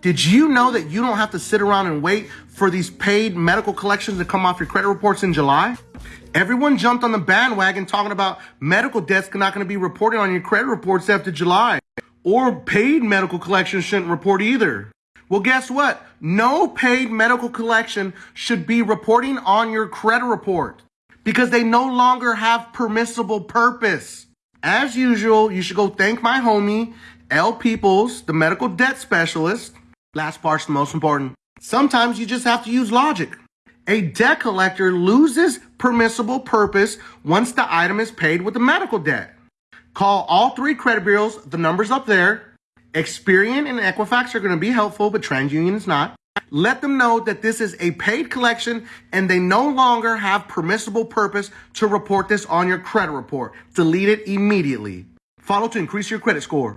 Did you know that you don't have to sit around and wait for these paid medical collections to come off your credit reports in July? Everyone jumped on the bandwagon talking about medical debts not going to be reported on your credit reports after July. Or paid medical collections shouldn't report either. Well, guess what? No paid medical collection should be reporting on your credit report because they no longer have permissible purpose. As usual, you should go thank my homie, L. Peoples, the medical debt specialist. Last part's the most important. Sometimes you just have to use logic. A debt collector loses permissible purpose once the item is paid with the medical debt. Call all three credit bureaus, the number's up there. Experian and Equifax are going to be helpful, but TransUnion is not. Let them know that this is a paid collection and they no longer have permissible purpose to report this on your credit report. Delete it immediately. Follow to increase your credit score.